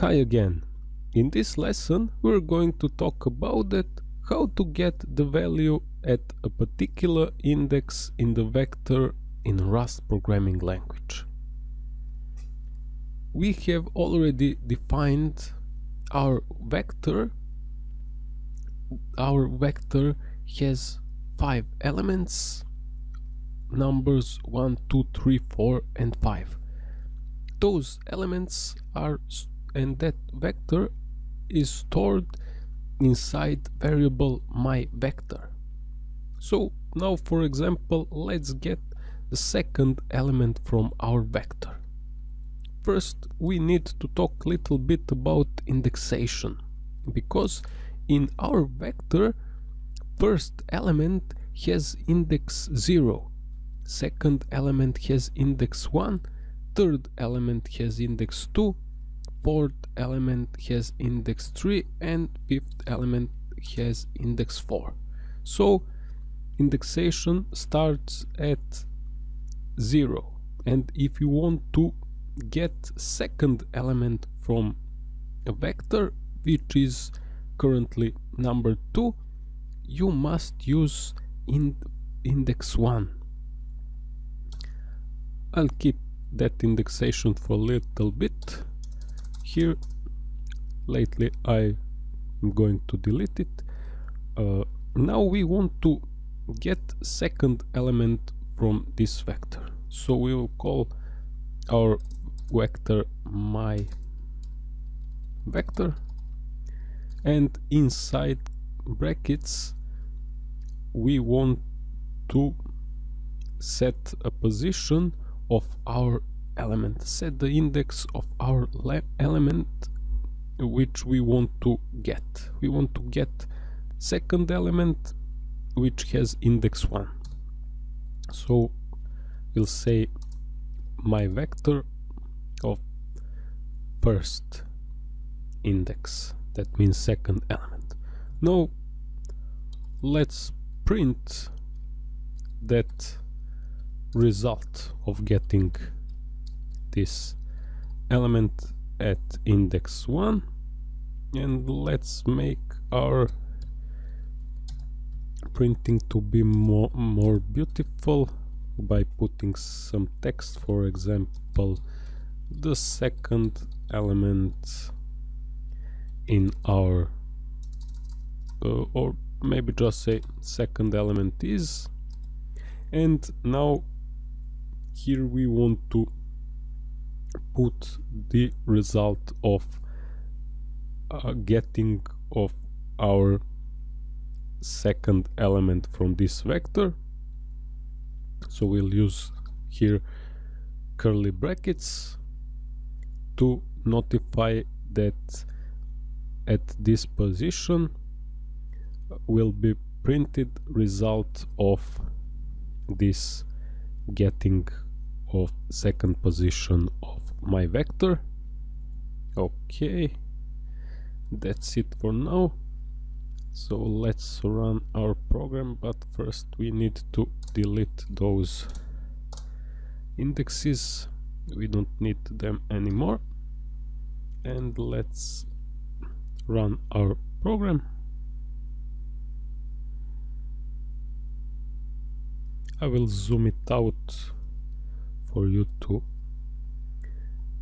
Hi again. In this lesson we're going to talk about it, how to get the value at a particular index in the vector in Rust programming language. We have already defined our vector. Our vector has five elements, numbers 1, 2, 3, 4 and 5. Those elements are and that vector is stored inside variable my vector. So now for example let's get the second element from our vector. First we need to talk a little bit about indexation because in our vector first element has index 0, second element has index 1, third element has index 2 fourth element has index 3 and fifth element has index 4 so indexation starts at 0 and if you want to get second element from a vector which is currently number 2 you must use in index 1 I'll keep that indexation for a little bit here. Lately I am going to delete it. Uh, now we want to get second element from this vector. So we will call our vector my vector. And inside brackets we want to set a position of our element. Set the index of our element which we want to get. We want to get second element which has index 1 so we'll say my vector of first index. That means second element. Now let's print that result of getting this element at index 1 and let's make our printing to be more more beautiful by putting some text for example the second element in our uh, or maybe just say second element is and now here we want to put the result of uh, getting of our second element from this vector. So we'll use here curly brackets to notify that at this position will be printed result of this getting of second position of my vector. Okay that's it for now. So let's run our program but first we need to delete those indexes. We don't need them anymore. And let's run our program. I will zoom it out for you to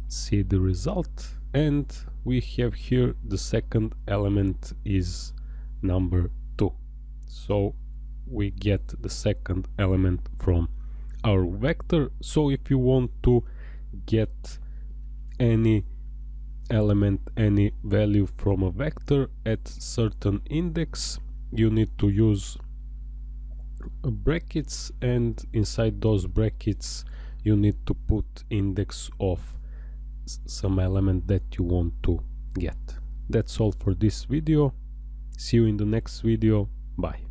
see the result. And we have here the second element is number 2 so we get the second element from our vector. So if you want to get any element any value from a vector at certain index you need to use brackets. And inside those brackets you need to put index of some element that you want to get. That's all for this video. See you in the next video. Bye.